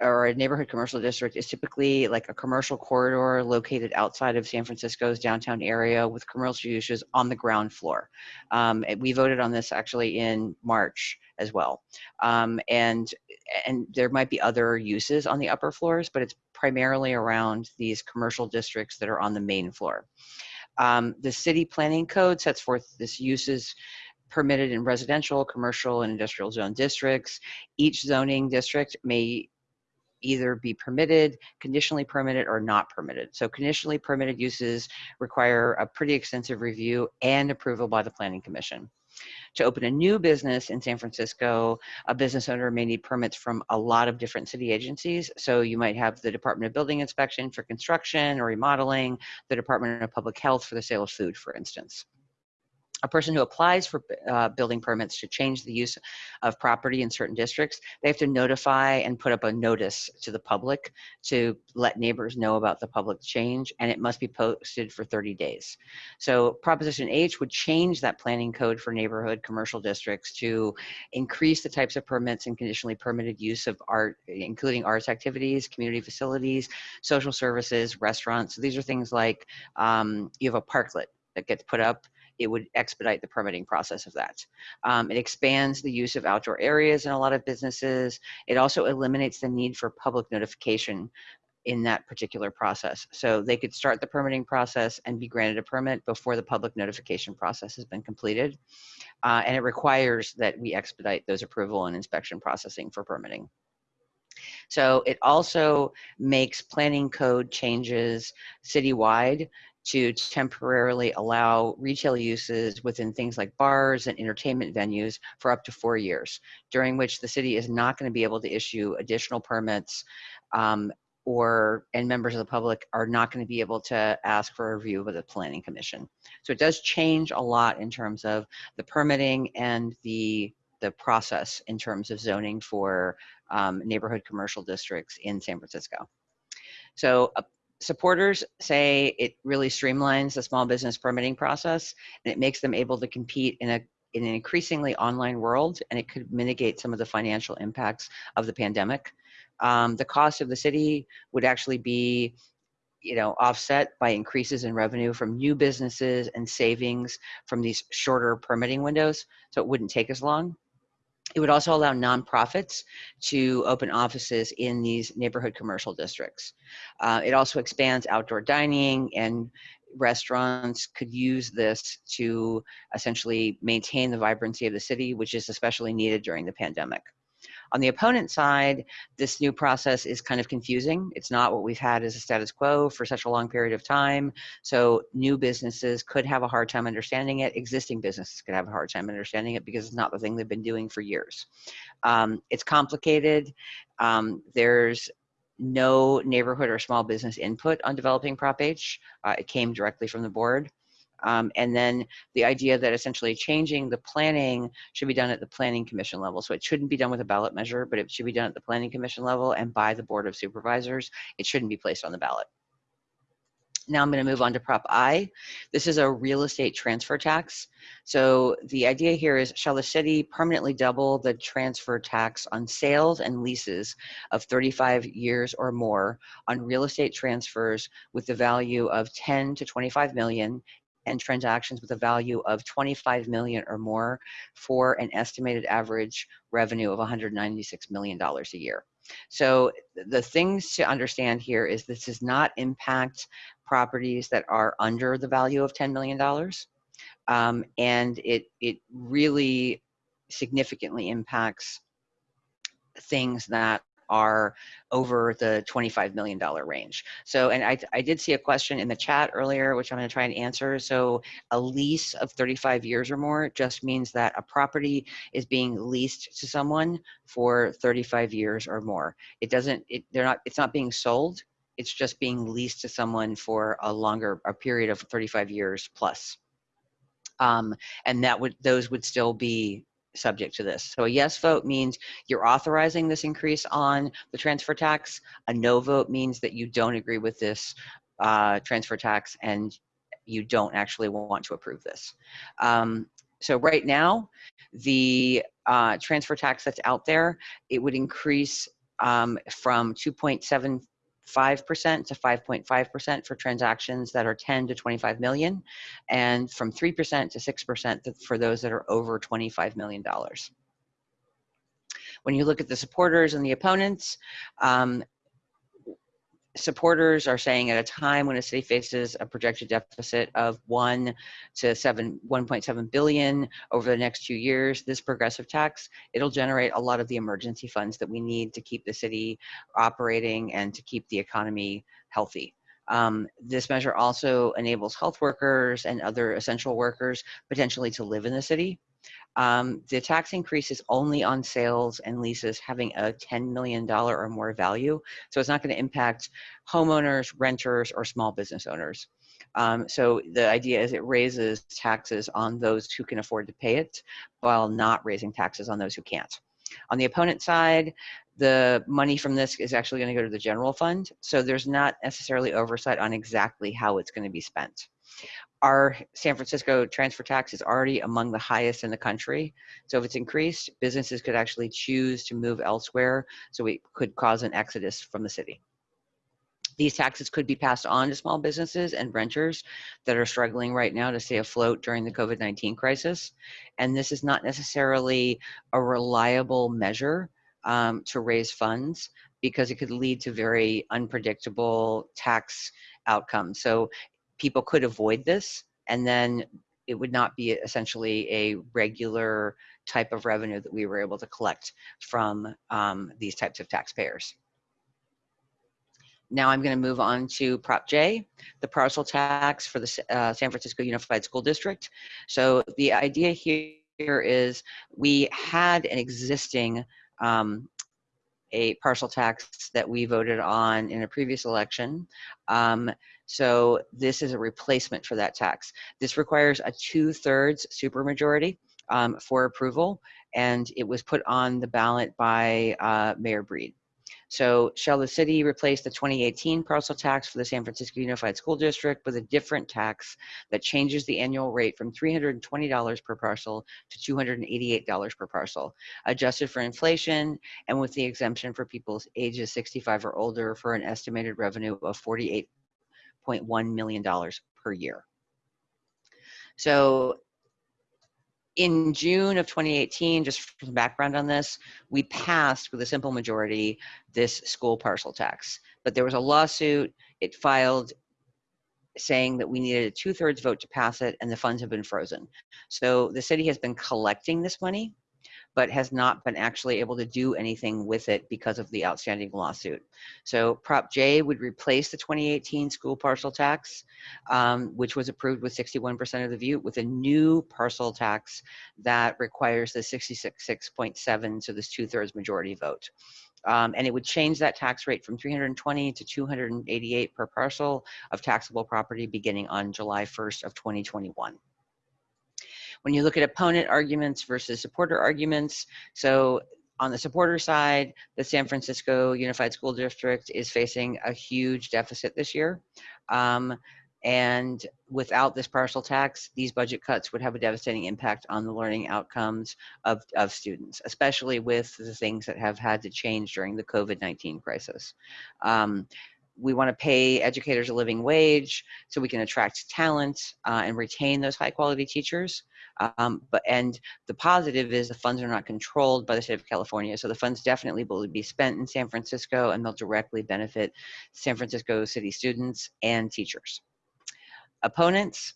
or a neighborhood commercial district is typically like a commercial corridor located outside of San Francisco's downtown area with commercial uses on the ground floor. Um, we voted on this actually in March as well. Um, and, and there might be other uses on the upper floors, but it's primarily around these commercial districts that are on the main floor. Um, the city planning code sets forth this uses permitted in residential, commercial, and industrial zone districts. Each zoning district may either be permitted, conditionally permitted, or not permitted. So conditionally permitted uses require a pretty extensive review and approval by the Planning Commission. To open a new business in San Francisco, a business owner may need permits from a lot of different city agencies. So you might have the Department of Building Inspection for construction or remodeling, the Department of Public Health for the sale of food, for instance a person who applies for uh, building permits to change the use of property in certain districts, they have to notify and put up a notice to the public to let neighbors know about the public change, and it must be posted for 30 days. So Proposition H would change that planning code for neighborhood commercial districts to increase the types of permits and conditionally permitted use of art, including arts activities, community facilities, social services, restaurants. So these are things like um, you have a parklet that gets put up it would expedite the permitting process of that. Um, it expands the use of outdoor areas in a lot of businesses. It also eliminates the need for public notification in that particular process. So they could start the permitting process and be granted a permit before the public notification process has been completed. Uh, and it requires that we expedite those approval and inspection processing for permitting. So it also makes planning code changes citywide to temporarily allow retail uses within things like bars and entertainment venues for up to four years, during which the city is not going to be able to issue additional permits um, or and members of the public are not going to be able to ask for a review with the planning commission. So it does change a lot in terms of the permitting and the the process in terms of zoning for um, neighborhood commercial districts in San Francisco. So uh, supporters say it really streamlines the small business permitting process and it makes them able to compete in a in an increasingly online world and it could mitigate some of the financial impacts of the pandemic. Um, the cost of the city would actually be you know offset by increases in revenue from new businesses and savings from these shorter permitting windows so it wouldn't take as long it would also allow nonprofits to open offices in these neighborhood commercial districts. Uh, it also expands outdoor dining and restaurants could use this to essentially maintain the vibrancy of the city, which is especially needed during the pandemic. On the opponent side, this new process is kind of confusing. It's not what we've had as a status quo for such a long period of time. So new businesses could have a hard time understanding it. Existing businesses could have a hard time understanding it because it's not the thing they've been doing for years. Um, it's complicated. Um, there's no neighborhood or small business input on developing Prop H. Uh, it came directly from the board. Um, and then the idea that essentially changing the planning should be done at the planning commission level. So it shouldn't be done with a ballot measure, but it should be done at the planning commission level and by the board of supervisors. It shouldn't be placed on the ballot. Now I'm going to move on to Prop I. This is a real estate transfer tax. So the idea here is, shall the city permanently double the transfer tax on sales and leases of 35 years or more on real estate transfers with the value of 10 to 25 million and transactions with a value of 25 million or more for an estimated average revenue of 196 million dollars a year. So the things to understand here is this does not impact properties that are under the value of $10 million. Um, and it, it really significantly impacts things that are over the $25 million range. So, and I, I did see a question in the chat earlier, which I'm gonna try and answer. So a lease of 35 years or more just means that a property is being leased to someone for 35 years or more. It doesn't, it, they're not, it's not being sold. It's just being leased to someone for a longer, a period of 35 years plus. Um, and that would, those would still be subject to this. So a yes vote means you're authorizing this increase on the transfer tax. A no vote means that you don't agree with this uh, transfer tax and you don't actually want to approve this. Um, so right now, the uh, transfer tax that's out there, it would increase um, from 2.7 5% to 5.5% for transactions that are 10 to 25 million, and from 3% to 6% for those that are over $25 million. When you look at the supporters and the opponents, um, supporters are saying at a time when a city faces a projected deficit of 1 to 7 1.7 billion over the next two years this progressive tax it'll generate a lot of the emergency funds that we need to keep the city operating and to keep the economy healthy. Um, this measure also enables health workers and other essential workers potentially to live in the city um, the tax increase is only on sales and leases having a $10 million or more value. So it's not going to impact homeowners, renters, or small business owners. Um, so the idea is it raises taxes on those who can afford to pay it while not raising taxes on those who can't. On the opponent side, the money from this is actually going to go to the general fund. So there's not necessarily oversight on exactly how it's going to be spent our San Francisco transfer tax is already among the highest in the country. So if it's increased, businesses could actually choose to move elsewhere. So it could cause an exodus from the city. These taxes could be passed on to small businesses and renters that are struggling right now to stay afloat during the COVID-19 crisis. And this is not necessarily a reliable measure um, to raise funds because it could lead to very unpredictable tax outcomes. So people could avoid this and then it would not be essentially a regular type of revenue that we were able to collect from um, these types of taxpayers. Now I'm going to move on to Prop J, the parcel tax for the uh, San Francisco Unified School District. So the idea here is we had an existing um, a parcel tax that we voted on in a previous election. Um, so this is a replacement for that tax. This requires a two-thirds supermajority um, for approval, and it was put on the ballot by uh, Mayor Breed. So shall the city replace the 2018 parcel tax for the San Francisco Unified School District with a different tax that changes the annual rate from $320 per parcel to $288 per parcel, adjusted for inflation and with the exemption for people ages 65 or older for an estimated revenue of $48.1 million per year. So in June of 2018, just for some background on this, we passed with a simple majority this school parcel tax. But there was a lawsuit, it filed saying that we needed a two thirds vote to pass it and the funds have been frozen. So the city has been collecting this money but has not been actually able to do anything with it because of the outstanding lawsuit. So Prop J would replace the 2018 school parcel tax, um, which was approved with 61% of the vote, with a new parcel tax that requires the 66.7, so this two-thirds majority vote. Um, and it would change that tax rate from 320 to 288 per parcel of taxable property beginning on July 1st of 2021 when you look at opponent arguments versus supporter arguments, so on the supporter side, the San Francisco Unified School District is facing a huge deficit this year. Um, and without this parcel tax, these budget cuts would have a devastating impact on the learning outcomes of, of students, especially with the things that have had to change during the COVID-19 crisis. Um, we want to pay educators a living wage so we can attract talent uh, and retain those high quality teachers. Um, but and the positive is the funds are not controlled by the state of California, so the funds definitely will be spent in San Francisco, and they'll directly benefit San Francisco city students and teachers. Opponents,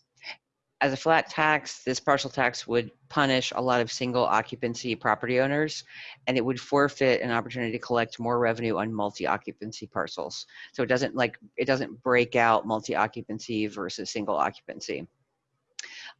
as a flat tax, this parcel tax would punish a lot of single occupancy property owners and it would forfeit an opportunity to collect more revenue on multi-occupancy parcels. So it doesn't like, it doesn't break out multi-occupancy versus single occupancy.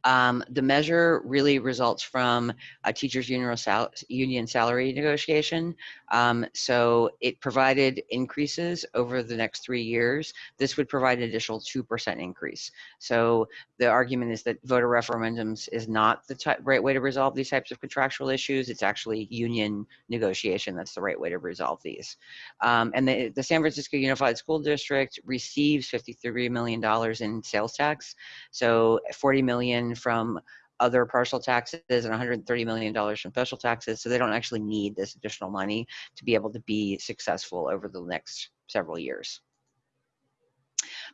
Um, the measure really results from a teacher's union, sal union salary negotiation. Um, so it provided increases over the next three years. This would provide an additional 2% increase. So the argument is that voter referendums is not the right way to resolve these types of contractual issues. It's actually union negotiation that's the right way to resolve these. Um, and the, the San Francisco Unified School District receives $53 million in sales tax. So 40 million from other parcel taxes and $130 million from special taxes. So they don't actually need this additional money to be able to be successful over the next several years.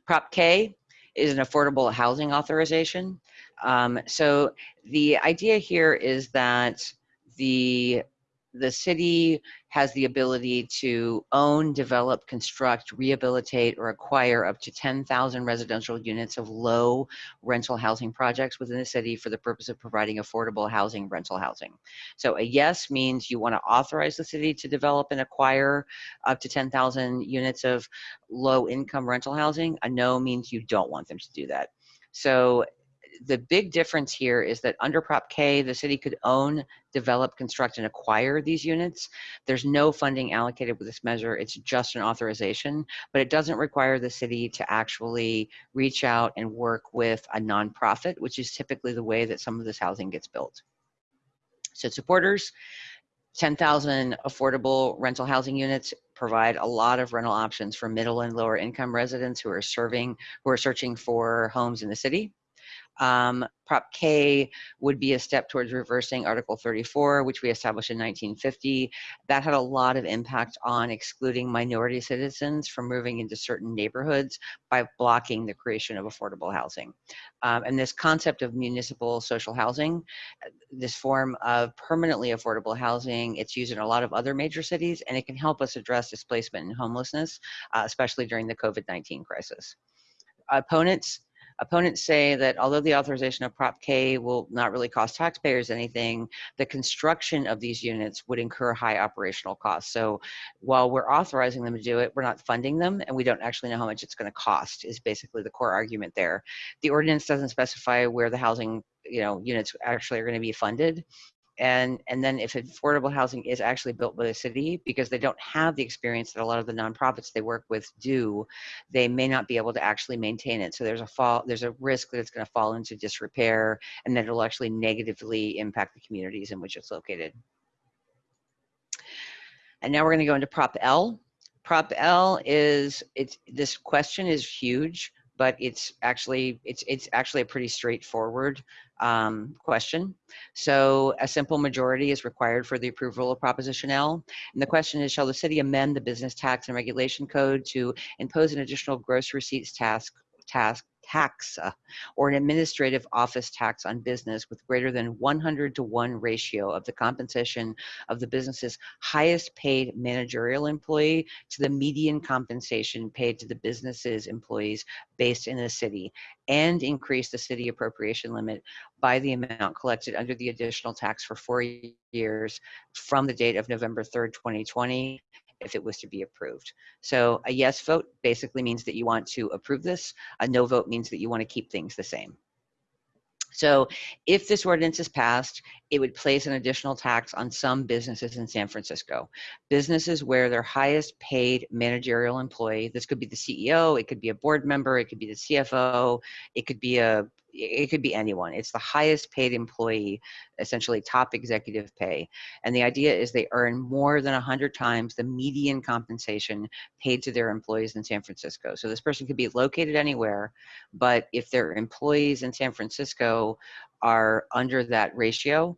Prop K is an affordable housing authorization. Um, so the idea here is that the the city has the ability to own, develop, construct, rehabilitate, or acquire up to 10,000 residential units of low rental housing projects within the city for the purpose of providing affordable housing, rental housing. So a yes means you want to authorize the city to develop and acquire up to 10,000 units of low income rental housing. A no means you don't want them to do that. So the big difference here is that under Prop K, the city could own, develop, construct, and acquire these units. There's no funding allocated with this measure. It's just an authorization, but it doesn't require the city to actually reach out and work with a nonprofit, which is typically the way that some of this housing gets built. So supporters, 10,000 affordable rental housing units provide a lot of rental options for middle and lower income residents who are serving, who are searching for homes in the city. Um, Prop K would be a step towards reversing Article 34, which we established in 1950. That had a lot of impact on excluding minority citizens from moving into certain neighborhoods by blocking the creation of affordable housing. Um, and this concept of municipal social housing, this form of permanently affordable housing, it's used in a lot of other major cities, and it can help us address displacement and homelessness, uh, especially during the COVID-19 crisis. Opponents Opponents say that although the authorization of Prop K will not really cost taxpayers anything, the construction of these units would incur high operational costs. So while we're authorizing them to do it, we're not funding them and we don't actually know how much it's going to cost is basically the core argument there. The ordinance doesn't specify where the housing you know units actually are going to be funded and and then if affordable housing is actually built by the city because they don't have the experience that a lot of the nonprofits they work with do they may not be able to actually maintain it. So there's a fall there's a risk that it's going to fall into disrepair and that it'll actually negatively impact the communities in which it's located. And now we're going to go into prop l. Prop l is it's this question is huge but it's actually it's it's actually a pretty straightforward um, question. So a simple majority is required for the approval of Proposition L. And the question is, shall the city amend the business tax and regulation code to impose an additional gross receipts task task tax uh, or an administrative office tax on business with greater than 100 to 1 ratio of the compensation of the business's highest paid managerial employee to the median compensation paid to the business's employees based in the city and increase the city appropriation limit by the amount collected under the additional tax for four years from the date of November 3rd, 2020 if it was to be approved. So a yes vote basically means that you want to approve this. A no vote means that you want to keep things the same. So if this ordinance is passed, it would place an additional tax on some businesses in San Francisco. Businesses where their highest paid managerial employee, this could be the CEO, it could be a board member, it could be the CFO, it could be a it could be anyone. It's the highest paid employee, essentially top executive pay. And the idea is they earn more than 100 times the median compensation paid to their employees in San Francisco. So this person could be located anywhere, but if their employees in San Francisco are under that ratio,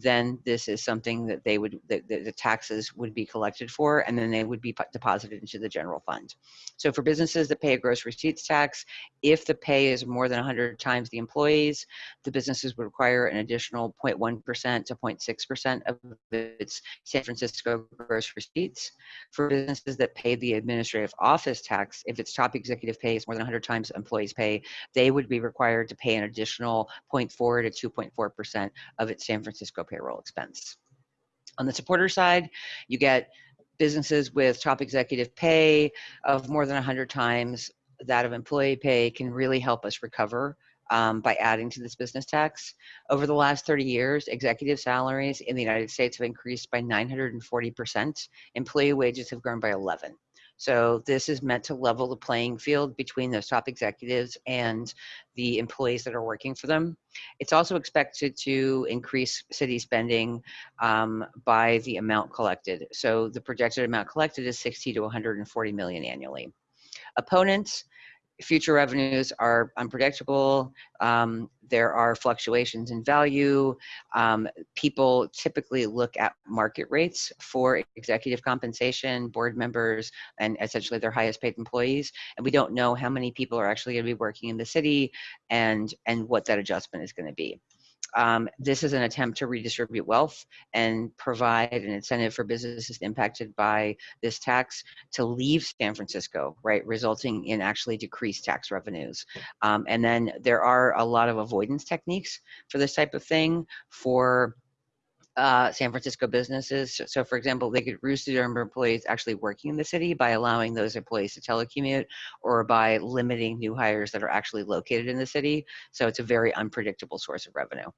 then this is something that they would, that the taxes would be collected for, and then they would be deposited into the general fund. So for businesses that pay a gross receipts tax, if the pay is more than 100 times the employees, the businesses would require an additional 0.1% to 0.6% of its San Francisco gross receipts. For businesses that pay the administrative office tax, if its top executive pay is more than 100 times employees pay, they would be required to pay an additional 0.4 to 2.4% of its San Francisco payroll expense. On the supporter side, you get businesses with top executive pay of more than 100 times that of employee pay can really help us recover um, by adding to this business tax. Over the last 30 years, executive salaries in the United States have increased by 940%. Employee wages have grown by 11. So this is meant to level the playing field between those top executives and the employees that are working for them. It's also expected to increase city spending um, by the amount collected. So the projected amount collected is 60 to 140 million annually. Opponents future revenues are unpredictable. Um, there are fluctuations in value. Um, people typically look at market rates for executive compensation, board members, and essentially their highest paid employees. And we don't know how many people are actually going to be working in the city and, and what that adjustment is going to be. Um, this is an attempt to redistribute wealth and provide an incentive for businesses impacted by this tax to leave San Francisco, right, resulting in actually decreased tax revenues. Um, and then there are a lot of avoidance techniques for this type of thing for uh, San Francisco businesses. So, for example, they could reduce the number of employees actually working in the city by allowing those employees to telecommute or by limiting new hires that are actually located in the city. So it's a very unpredictable source of revenue.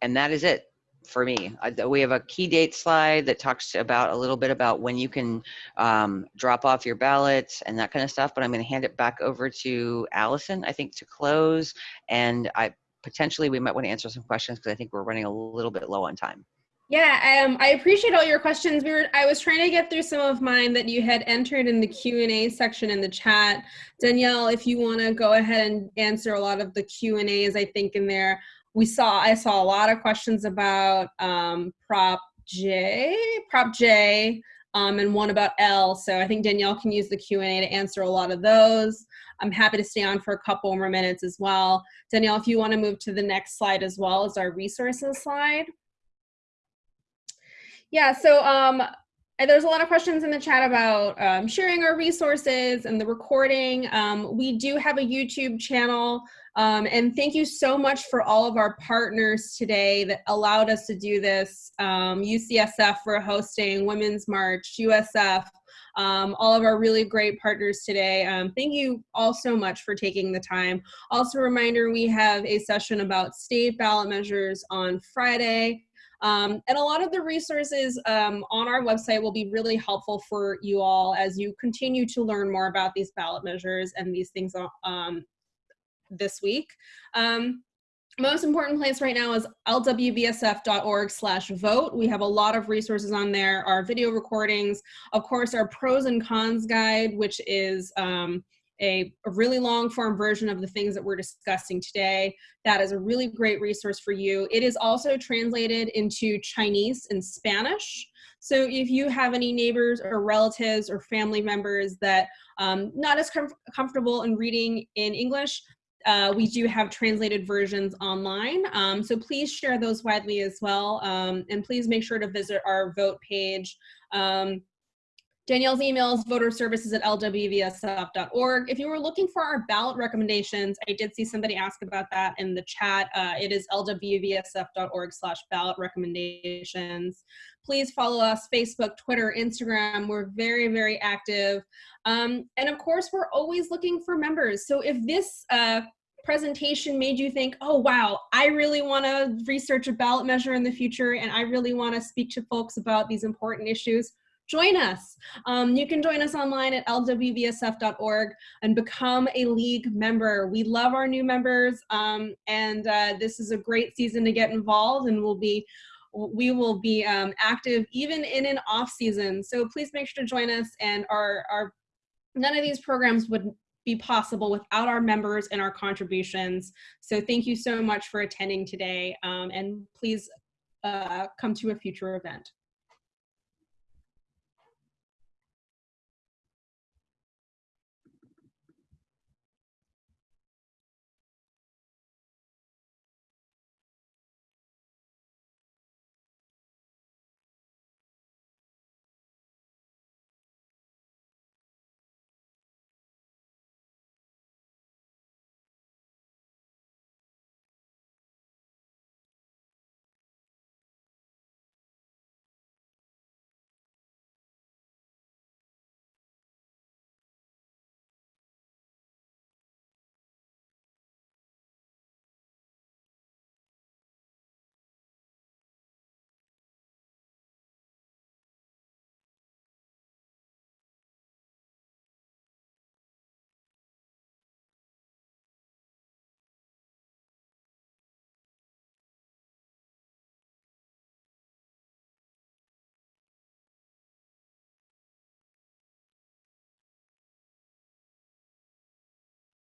And that is it for me. we have a key date slide that talks about a little bit about when you can um, drop off your ballots and that kind of stuff, but I'm going to hand it back over to Allison, I think, to close. And I potentially we might want to answer some questions because I think we're running a little bit low on time. Yeah, um, I appreciate all your questions. We were, I was trying to get through some of mine that you had entered in the Q&A section in the chat. Danielle, if you want to go ahead and answer a lot of the Q&As, I think in there, we saw, I saw a lot of questions about um, Prop J, Prop J, um, and one about L. So I think Danielle can use the Q&A to answer a lot of those. I'm happy to stay on for a couple more minutes as well. Danielle, if you want to move to the next slide as well as our resources slide. Yeah, so um, there's a lot of questions in the chat about um, sharing our resources and the recording. Um, we do have a YouTube channel um, and thank you so much for all of our partners today that allowed us to do this. UCSF um, for hosting Women's March, USF, um, all of our really great partners today. Um, thank you all so much for taking the time. Also, a reminder we have a session about state ballot measures on Friday. Um, and a lot of the resources um, on our website will be really helpful for you all as you continue to learn more about these ballot measures and these things um, this week. Um, most important place right now is lwvsf.org slash vote. We have a lot of resources on there, our video recordings, of course, our pros and cons guide, which is um, a, really long form version of the things that we're discussing today. That is a really great resource for you. It is also translated into Chinese and Spanish. So if you have any neighbors or relatives or family members that um, not as com comfortable in reading in English, uh, we do have translated versions online. Um, so please share those widely as well. Um, and please make sure to visit our vote page. Um, Danielle's email is voterservices at lwvsf.org. If you were looking for our ballot recommendations, I did see somebody ask about that in the chat. Uh, it is lwvsf.org slash ballot recommendations. Please follow us, Facebook, Twitter, Instagram. We're very, very active. Um, and of course, we're always looking for members. So if this uh, presentation made you think, oh, wow, I really want to research a ballot measure in the future and I really want to speak to folks about these important issues, join us. Um, you can join us online at lwvsf.org and become a league member. We love our new members um, and uh, this is a great season to get involved and we'll be we will be um, active even in an off season. So please make sure to join us and our, our none of these programs would be possible without our members and our contributions. So thank you so much for attending today um, and please uh, come to a future event.